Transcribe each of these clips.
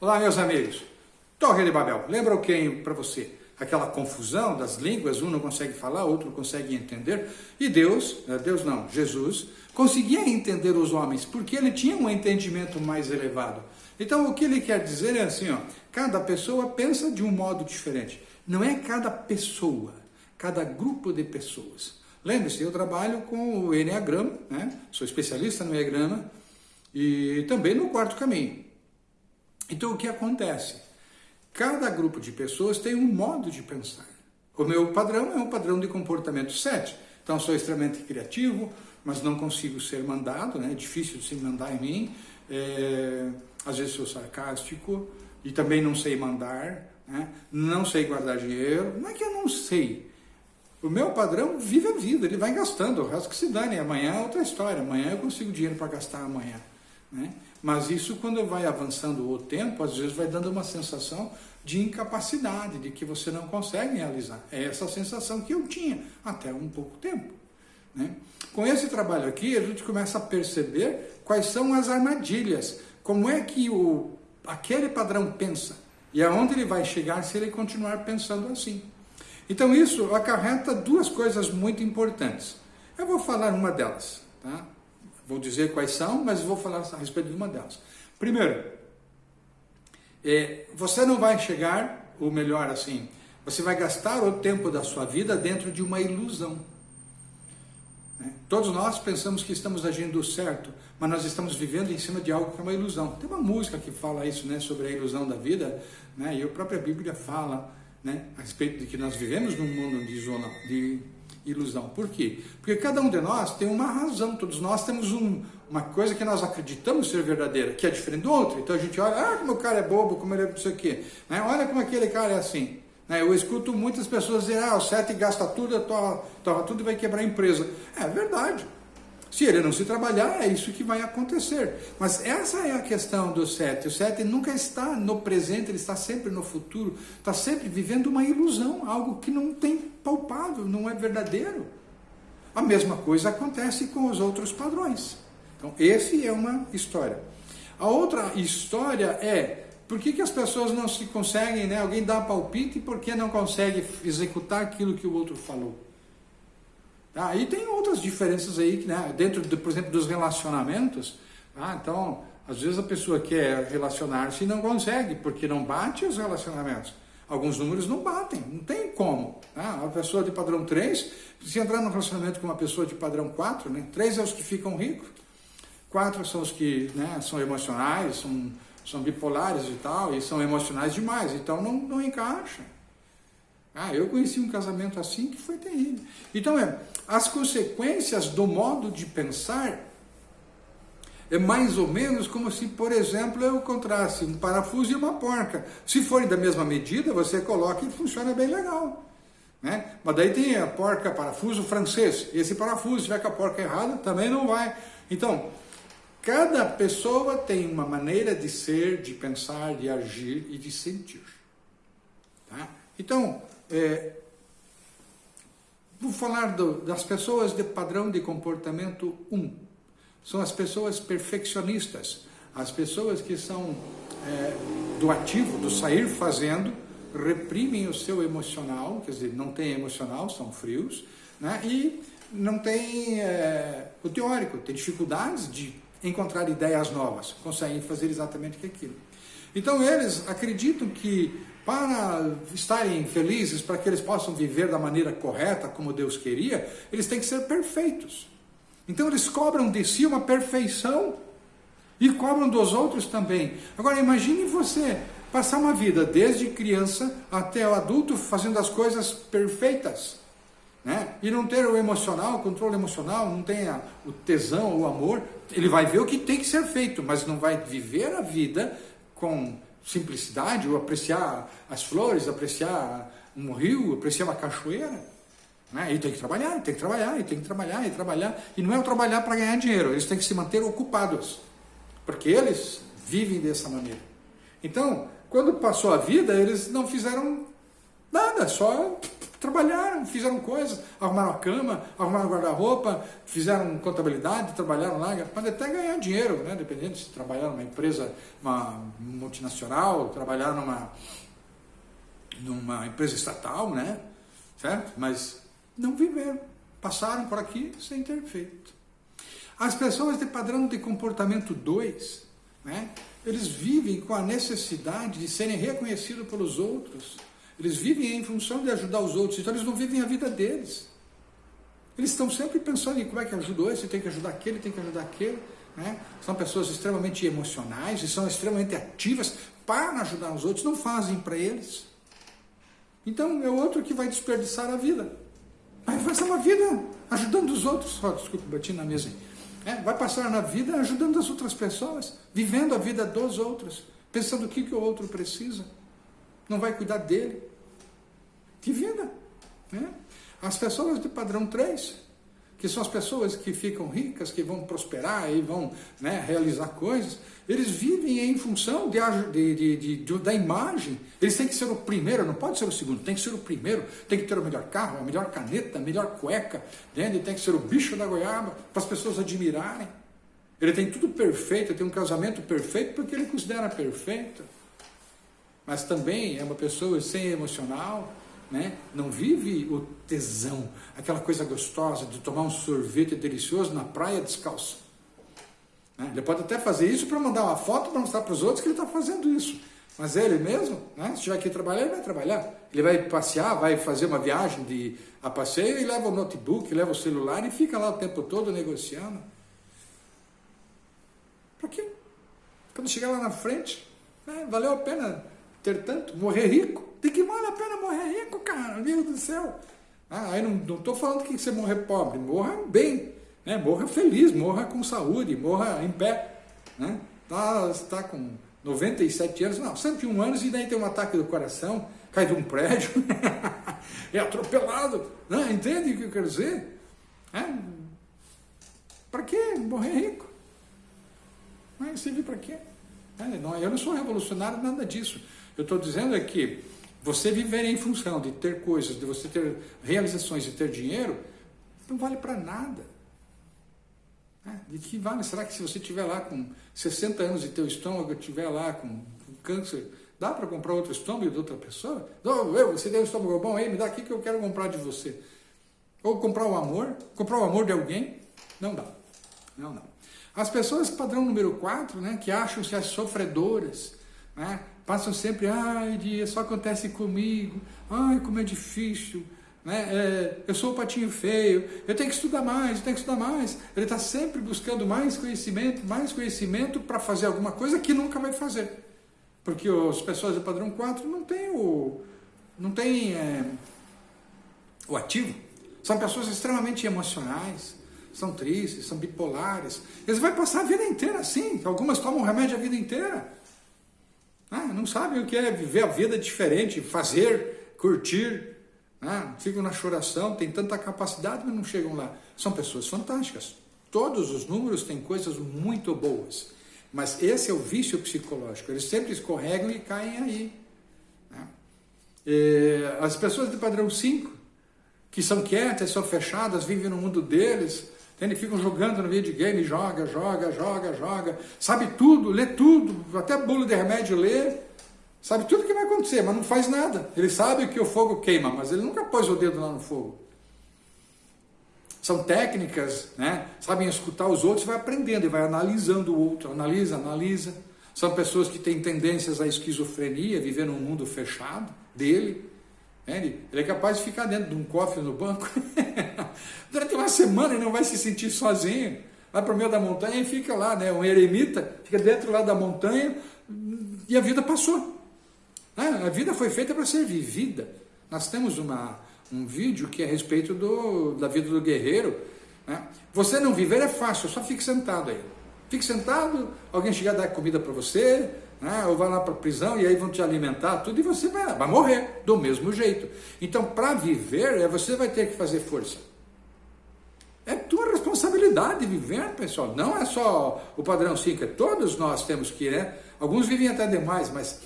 Olá, meus amigos. Torre de Babel, lembra o que para você? Aquela confusão das línguas, um não consegue falar, outro consegue entender. E Deus, né, Deus não, Jesus, conseguia entender os homens, porque ele tinha um entendimento mais elevado. Então, o que ele quer dizer é assim, ó, cada pessoa pensa de um modo diferente. Não é cada pessoa, cada grupo de pessoas. Lembre-se, eu trabalho com o Enneagrama, né? sou especialista no Enneagrama e também no quarto caminho. Então o que acontece? Cada grupo de pessoas tem um modo de pensar. O meu padrão é um padrão de comportamento 7. Então sou extremamente criativo, mas não consigo ser mandado, né? é difícil de se mandar em mim. É... Às vezes sou sarcástico e também não sei mandar, né? não sei guardar dinheiro. Não é que eu não sei. O meu padrão vive a vida, ele vai gastando, o resto que se dane. Amanhã é outra história, amanhã eu consigo dinheiro para gastar amanhã. Né? Mas isso, quando vai avançando o tempo, às vezes vai dando uma sensação de incapacidade, de que você não consegue realizar. É essa sensação que eu tinha até um pouco tempo. Né? Com esse trabalho aqui, a gente começa a perceber quais são as armadilhas, como é que o, aquele padrão pensa e aonde ele vai chegar se ele continuar pensando assim. Então isso acarreta duas coisas muito importantes. Eu vou falar uma delas, tá? Vou dizer quais são, mas vou falar a respeito de uma delas. Primeiro, é, você não vai chegar, ou melhor assim, você vai gastar o tempo da sua vida dentro de uma ilusão. Né? Todos nós pensamos que estamos agindo certo, mas nós estamos vivendo em cima de algo que é uma ilusão. Tem uma música que fala isso, né, sobre a ilusão da vida, né, e a própria Bíblia fala né, a respeito de que nós vivemos num mundo de, de ilusão. Por quê? Porque cada um de nós tem uma razão, todos nós temos um, uma coisa que nós acreditamos ser verdadeira, que é diferente do outro. Então a gente olha, ah, como o cara é bobo, como ele é não sei o quê. Né? Olha como aquele cara é assim. Né? Eu escuto muitas pessoas dizer, ah, o sete gasta tudo, torra tudo e vai quebrar a empresa. É verdade. Se ele não se trabalhar, é isso que vai acontecer. Mas essa é a questão do sete. O sete nunca está no presente, ele está sempre no futuro, está sempre vivendo uma ilusão, algo que não tem palpável, não é verdadeiro. A mesma coisa acontece com os outros padrões. Então, esse é uma história. A outra história é por que, que as pessoas não se conseguem, né? Alguém dá palpite e por que não consegue executar aquilo que o outro falou? Tá? E tem outras diferenças aí, né? dentro, de, por exemplo, dos relacionamentos. Tá? Então, às vezes a pessoa quer relacionar-se e não consegue, porque não bate os relacionamentos. Alguns números não batem, não tem como. Tá? Uma pessoa de padrão 3, se entrar no relacionamento com uma pessoa de padrão 4, né? 3 é os que ficam ricos, 4 são os que né, são emocionais, são, são bipolares e tal, e são emocionais demais, então não, não encaixa. Ah, eu conheci um casamento assim que foi terrível. Então, é, as consequências do modo de pensar é mais ou menos como se, por exemplo, eu encontrasse um parafuso e uma porca. Se forem da mesma medida, você coloca e funciona bem legal. Né? Mas daí tem a porca parafuso francês. Esse parafuso, se tiver com a porca errada, também não vai. Então, cada pessoa tem uma maneira de ser, de pensar, de agir e de sentir. Tá? Então, é, vou falar do, das pessoas de padrão de comportamento 1. São as pessoas perfeccionistas, as pessoas que são é, do ativo, do sair fazendo, reprimem o seu emocional, quer dizer, não tem emocional, são frios, né? e não tem é, o teórico, tem dificuldades de encontrar ideias novas, conseguem fazer exatamente aquilo. Então eles acreditam que para estarem felizes, para que eles possam viver da maneira correta, como Deus queria, eles têm que ser perfeitos. Então eles cobram de si uma perfeição e cobram dos outros também. Agora imagine você passar uma vida desde criança até o adulto fazendo as coisas perfeitas. Né? E não ter o emocional, o controle emocional, não tem o tesão, o amor. Ele vai ver o que tem que ser feito, mas não vai viver a vida com simplicidade, ou apreciar as flores, apreciar um rio, apreciar uma cachoeira. Né? E tem que trabalhar, tem que trabalhar, tem que trabalhar, e trabalhar. E não é o trabalhar para ganhar dinheiro, eles têm que se manter ocupados, porque eles vivem dessa maneira. Então, quando passou a vida, eles não fizeram nada, só trabalharam, fizeram coisas, arrumaram a cama, arrumaram guarda-roupa, fizeram contabilidade, trabalharam lá, podem até ganhar dinheiro, né? dependendo se trabalhar numa empresa, uma multinacional, trabalhar numa, numa empresa estatal, né? certo? Mas não viveram, passaram por aqui sem ter feito. As pessoas de padrão de comportamento 2, né? eles vivem com a necessidade de serem reconhecidos pelos outros. Eles vivem em função de ajudar os outros, então eles não vivem a vida deles. Eles estão sempre pensando em como é que ajudou esse, tem que ajudar aquele, tem que ajudar aquele. Né? São pessoas extremamente emocionais e são extremamente ativas para ajudar os outros, não fazem para eles. Então é outro que vai desperdiçar a vida. Vai passar uma vida ajudando os outros. Oh, desculpa, bati na mesa. É, vai passar na vida ajudando as outras pessoas, vivendo a vida dos outros, pensando o que, que o outro precisa. Não vai cuidar dele. Que vida! Né? As pessoas de padrão 3 que são as pessoas que ficam ricas, que vão prosperar e vão né, realizar coisas, eles vivem em função de, de, de, de, da imagem. Eles têm que ser o primeiro, não pode ser o segundo, tem que ser o primeiro, tem que ter o melhor carro, a melhor caneta, a melhor cueca, entende? tem que ser o bicho da goiaba, para as pessoas admirarem. Ele tem tudo perfeito, tem um casamento perfeito porque ele considera perfeito. Mas também é uma pessoa sem emocional, né? não vive o tesão, aquela coisa gostosa de tomar um sorvete delicioso na praia descalço. Né? Ele pode até fazer isso para mandar uma foto para mostrar para os outros que ele está fazendo isso. Mas ele mesmo, né? se estiver aqui trabalhar, ele vai trabalhar. Ele vai passear, vai fazer uma viagem de, a passeio e leva o notebook, leva o celular e fica lá o tempo todo negociando. Para quê? Quando chegar lá na frente, né? valeu a pena ter tanto, morrer rico. De que vale a pena morrer rico, cara? Meu Deus do céu. Ah, aí não estou falando que você morrer pobre, morra bem, né? morra feliz, morra com saúde, morra em pé. Né? Tá, está com 97 anos, não, 101 anos e daí tem um ataque do coração, cai de um prédio, é atropelado. Né? Entende o que eu quero dizer? É? Para quê? Morrer rico. Mas serve para quê? É, não, eu não sou revolucionário, nada disso. Eu estou dizendo é que você viver em função de ter coisas, de você ter realizações, de ter dinheiro, não vale para nada. É, de que vale? Será que se você estiver lá com 60 anos e teu estômago estiver lá com, com câncer, dá para comprar outro estômago de outra pessoa? Não, eu, você tem um estômago bom aí, me dá aqui que eu quero comprar de você. Ou comprar o amor, comprar o amor de alguém? Não dá. Não, não. As pessoas padrão número 4, né, que acham-se as sofredoras, né, passam sempre, ai, dia, só acontece comigo, ai, como é difícil, né? É, eu sou o patinho feio, eu tenho que estudar mais, eu tenho que estudar mais. Ele está sempre buscando mais conhecimento, mais conhecimento para fazer alguma coisa que nunca vai fazer. Porque as pessoas do padrão 4 não têm o, não tem, é, o ativo. São pessoas extremamente emocionais, são tristes, são bipolares. Eles vão passar a vida inteira assim. Algumas tomam remédio a vida inteira. Ah, não sabem o que é viver a vida diferente, fazer, curtir. Ah, ficam na choração, têm tanta capacidade, mas não chegam lá. São pessoas fantásticas. Todos os números têm coisas muito boas. Mas esse é o vício psicológico. Eles sempre escorregam e caem aí. Né? as pessoas de padrão 5, que são quietas, são fechadas, vivem no mundo deles, eles ficam jogando no videogame, joga, joga, joga, joga, sabe tudo, lê tudo, até bolo de remédio lê, sabe tudo que vai acontecer, mas não faz nada. Ele sabe que o fogo queima, mas ele nunca pôs o dedo lá no fogo. São técnicas, né? sabem escutar os outros, vai aprendendo e vai analisando o outro, analisa, analisa. São pessoas que têm tendências à esquizofrenia, viver num mundo fechado dele, ele é capaz de ficar dentro de um cofre no banco durante uma semana e não vai se sentir sozinho. Vai para o meio da montanha e fica lá, né? Um eremita, fica dentro lá da montanha e a vida passou. A vida foi feita para ser vivida. Nós temos uma, um vídeo que é a respeito do, da vida do guerreiro. Né? Você não viver é fácil, só fique sentado aí. Fique sentado, alguém chegar dar comida para você, né? ou vai lá para a prisão e aí vão te alimentar, tudo, e você vai, vai morrer do mesmo jeito. Então, para viver, é, você vai ter que fazer força. É tua responsabilidade viver, pessoal. Não é só o padrão 5, é todos nós temos que, né? Alguns vivem até demais, mas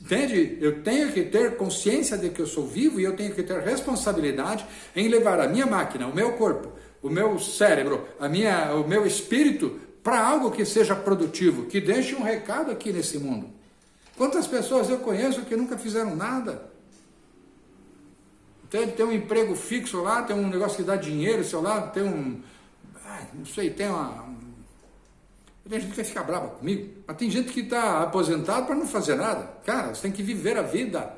Entende? Eu tenho que ter consciência de que eu sou vivo e eu tenho que ter responsabilidade em levar a minha máquina, o meu corpo, o meu cérebro, a minha, o meu espírito para algo que seja produtivo, que deixe um recado aqui nesse mundo. Quantas pessoas eu conheço que nunca fizeram nada? Tem, tem um emprego fixo lá, tem um negócio que dá dinheiro, sei lá, tem um. não sei, tem uma. Tem gente que vai ficar brava comigo, mas tem gente que está aposentado para não fazer nada. Cara, você tem que viver a vida.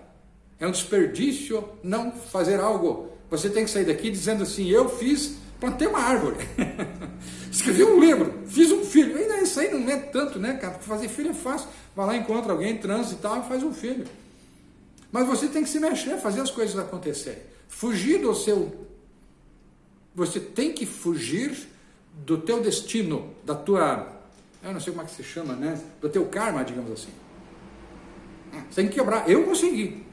É um desperdício não fazer algo. Você tem que sair daqui dizendo assim: eu fiz, plantei uma árvore, escrevi um livro, fiz um filho. Ainda isso aí não é tanto, né, cara? Fazer filho é fácil. Vai lá, encontra alguém, transa e tal, e faz um filho. Mas você tem que se mexer, fazer as coisas acontecerem. Fugir do seu. Você tem que fugir do teu destino, da tua. Eu não sei como é que se chama, né? Do teu karma, digamos assim. Você tem que quebrar. Eu consegui.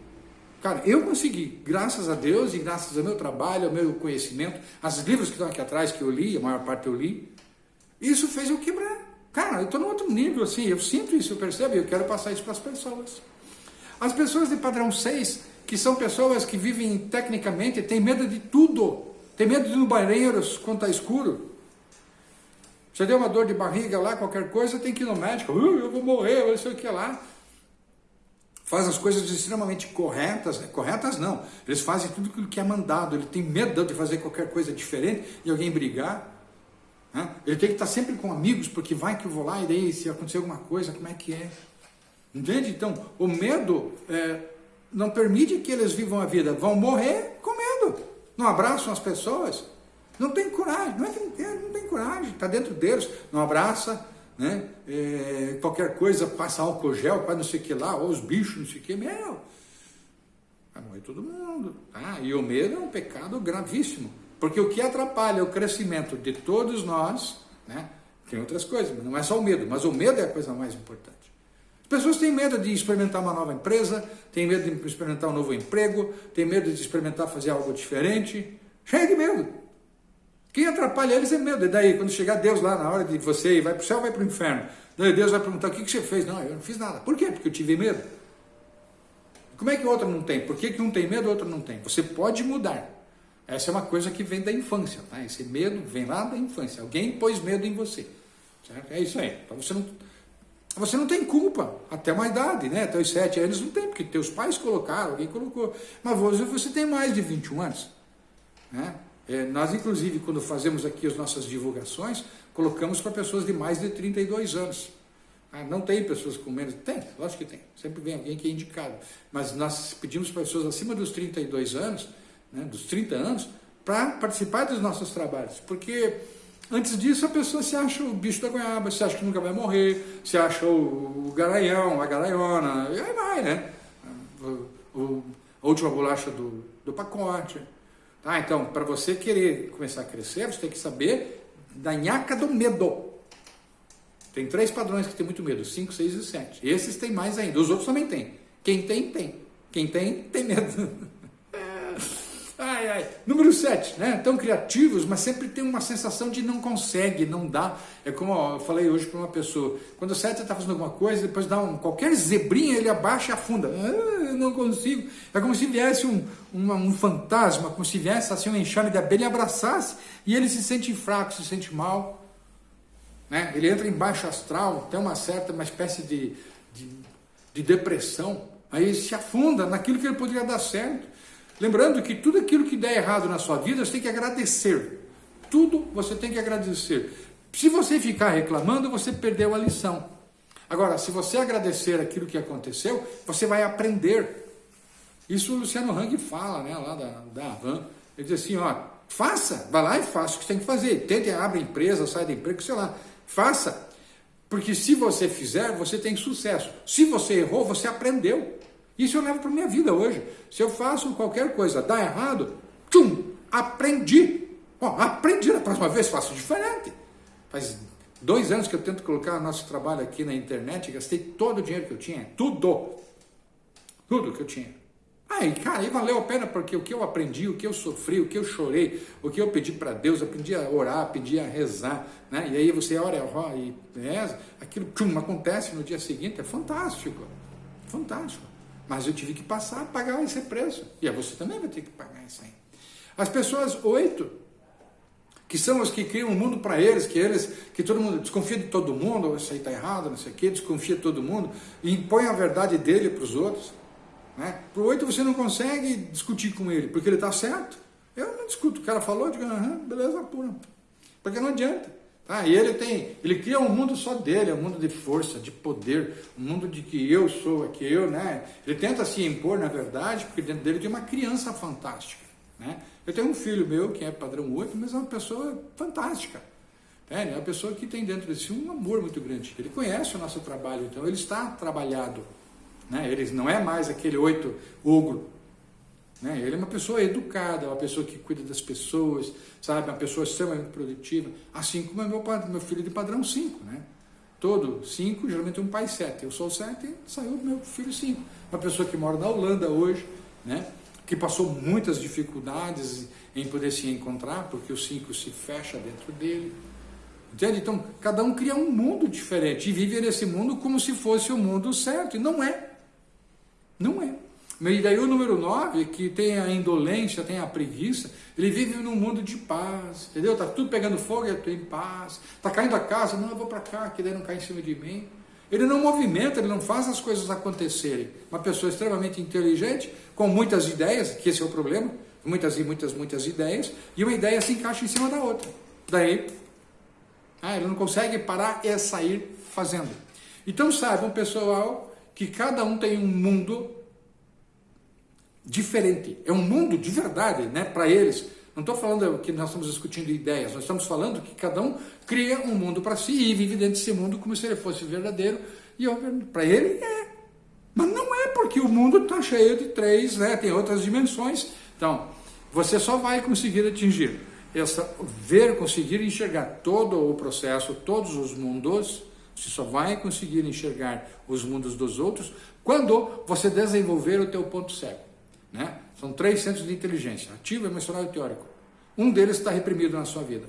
Cara, eu consegui, graças a Deus e graças ao meu trabalho, ao meu conhecimento, aos livros que estão aqui atrás que eu li, a maior parte eu li, isso fez eu quebrar. Cara, eu estou no outro nível, assim, eu sinto isso, eu percebo, eu quero passar isso para as pessoas. As pessoas de padrão 6, que são pessoas que vivem tecnicamente, têm medo de tudo. Tem medo de ir no banheiro quando está escuro. Você deu uma dor de barriga lá, qualquer coisa, tem que ir no médico. Uh, eu vou morrer, eu sei o que lá. Faz as coisas extremamente corretas. Né? Corretas não. Eles fazem tudo aquilo que é mandado. Ele tem medo de fazer qualquer coisa diferente e alguém brigar. Né? Ele tem que estar sempre com amigos, porque vai que eu vou lá e daí se acontecer alguma coisa, como é que é? Entende? Então, o medo é, não permite que eles vivam a vida. Vão morrer com medo. Não abraçam as pessoas. Não tem coragem. Não é não tem coragem. Está dentro deles. Não abraça. Né? É, qualquer coisa passa álcool gel, para não sei o que lá, ou os bichos, não sei o que. Meu, vai morrer todo mundo. Tá? E o medo é um pecado gravíssimo. Porque o que atrapalha o crescimento de todos nós, né? tem outras coisas, não é só o medo, mas o medo é a coisa mais importante. Pessoas têm medo de experimentar uma nova empresa, têm medo de experimentar um novo emprego, têm medo de experimentar fazer algo diferente. Cheio de medo. Quem atrapalha eles é medo. E daí, quando chegar Deus lá na hora de você ir, vai para o céu vai para o inferno? Daí Deus vai perguntar: o que, que você fez? Não, eu não fiz nada. Por quê? Porque eu tive medo. Como é que o outro não tem? Por que, que um tem medo e o outro não tem? Você pode mudar. Essa é uma coisa que vem da infância. Tá? Esse medo vem lá da infância. Alguém pôs medo em você. Certo? É isso aí. Então você não você não tem culpa, até uma idade, né? Até os 7 anos não tem, porque teus pais colocaram, alguém colocou. Mas você, você tem mais de 21 anos. Né? É, nós, inclusive, quando fazemos aqui as nossas divulgações, colocamos para pessoas de mais de 32 anos. Ah, não tem pessoas com menos? Tem, lógico que tem. Sempre vem alguém que é indicado. Mas nós pedimos para pessoas acima dos 32 anos, né, dos 30 anos, para participar dos nossos trabalhos. Porque Antes disso, a pessoa se acha o bicho da goiaba, se acha que nunca vai morrer, se acha o, o garaião, a garaiona, e aí vai, né? O, o, a última bolacha do, do pacote. Tá? Então, para você querer começar a crescer, você tem que saber da nhaca do medo. Tem três padrões que tem muito medo, 5, 6 e 7. Esses tem mais ainda, os outros também tem. Quem tem, tem. Quem tem, tem medo. Ai, ai. Número 7, né? Tão criativos, mas sempre tem uma sensação de não consegue, não dá. É como eu falei hoje para uma pessoa: quando o 7 está fazendo alguma coisa, depois dá um, qualquer zebrinha, ele abaixa e afunda. Ah, não consigo. É como se viesse um, uma, um fantasma, como se viesse assim um enxame de abelha e abraçasse, e ele se sente fraco, se sente mal. Né? Ele entra em baixo astral, tem uma certa, uma espécie de, de, de depressão. Aí se afunda naquilo que ele poderia dar certo. Lembrando que tudo aquilo que der errado na sua vida, você tem que agradecer. Tudo você tem que agradecer. Se você ficar reclamando, você perdeu a lição. Agora, se você agradecer aquilo que aconteceu, você vai aprender. Isso o Luciano Hang fala, né, lá da, da. Ele diz assim, ó, faça, vai lá e faça o que tem que fazer. Tente, abre empresa, sai da empresa, sei lá. Faça. Porque se você fizer, você tem sucesso. Se você errou, você aprendeu. Isso eu levo para minha vida hoje. Se eu faço qualquer coisa, dá errado, tchum, aprendi. Bom, aprendi, na próxima vez faço diferente. Faz dois anos que eu tento colocar nosso trabalho aqui na internet, gastei todo o dinheiro que eu tinha, tudo. Tudo que eu tinha. Aí, cara, aí valeu a pena porque o que eu aprendi, o que eu sofri, o que eu chorei, o que eu pedi para Deus, eu aprendi a orar, aprendi a rezar, né? E aí você ora e reza, aquilo tchum, acontece no dia seguinte, é fantástico. Fantástico. Mas eu tive que passar a pagar esse preço. E você também vai ter que pagar isso aí. As pessoas oito, que são os que criam um mundo para eles, que eles, que todo mundo desconfia de todo mundo, isso aí está errado, não sei o quê, desconfia de todo mundo, e impõe a verdade dele para os outros. Né? Para o oito você não consegue discutir com ele, porque ele está certo. Eu não discuto, o cara falou, eu digo, aham, beleza pura. Porque não adianta. Tá? E ele tem, ele cria um mundo só dele, um mundo de força, de poder, um mundo de que eu sou, que eu, né? Ele tenta se impor, na verdade, porque dentro dele tem uma criança fantástica. Né? Eu tenho um filho meu que é padrão 8, mas é uma pessoa fantástica. É, é uma pessoa que tem dentro de si um amor muito grande. Ele conhece o nosso trabalho, então ele está trabalhado. Né? Ele não é mais aquele oito ogro. Né? Ele é uma pessoa educada, uma pessoa que cuida das pessoas, sabe? Uma pessoa extremamente produtiva. Assim como é meu, meu filho de padrão 5. Né? Todo 5, geralmente um pai 7. Eu sou 7 e saiu meu filho 5. Uma pessoa que mora na Holanda hoje, né? que passou muitas dificuldades em poder se encontrar, porque o 5 se fecha dentro dele. Entende? Então, cada um cria um mundo diferente e vive nesse mundo como se fosse o mundo certo. E não é. Não é. E daí o número 9, que tem a indolência, tem a preguiça, ele vive num mundo de paz, entendeu? Tá tudo pegando fogo eu estou em paz. Tá caindo a casa, não, eu vou para cá, que daí não cai em cima de mim. Ele não movimenta, ele não faz as coisas acontecerem. Uma pessoa extremamente inteligente, com muitas ideias, que esse é o problema, muitas e muitas, muitas ideias, e uma ideia se encaixa em cima da outra. Daí, ah, ele não consegue parar e sair fazendo. Então saibam, pessoal, que cada um tem um mundo diferente. É um mundo de verdade, né, para eles. Não estou falando que nós estamos discutindo ideias, nós estamos falando que cada um cria um mundo para si e vive dentro desse mundo como se ele fosse verdadeiro. E para ele é. Mas não é, porque o mundo está cheio de três, né? tem outras dimensões. Então, você só vai conseguir atingir essa, ver, conseguir enxergar todo o processo, todos os mundos, você só vai conseguir enxergar os mundos dos outros quando você desenvolver o teu ponto cego. Né? São três centros de inteligência, ativo, emocional e teórico. Um deles está reprimido na sua vida.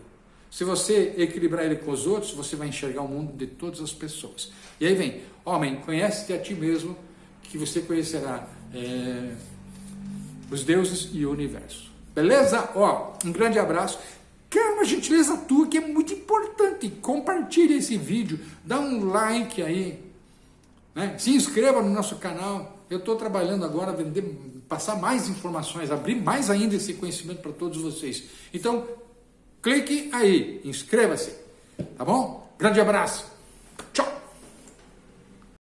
Se você equilibrar ele com os outros, você vai enxergar o mundo de todas as pessoas. E aí vem, homem, conhece-te a ti mesmo, que você conhecerá é, os deuses e o universo. Beleza? Ó, um grande abraço. Quero uma gentileza tua que é muito importante. Compartilhe esse vídeo, dá um like aí, né? se inscreva no nosso canal. Eu estou trabalhando agora, vender, passar mais informações, abrir mais ainda esse conhecimento para todos vocês. Então, clique aí, inscreva-se, tá bom? Grande abraço!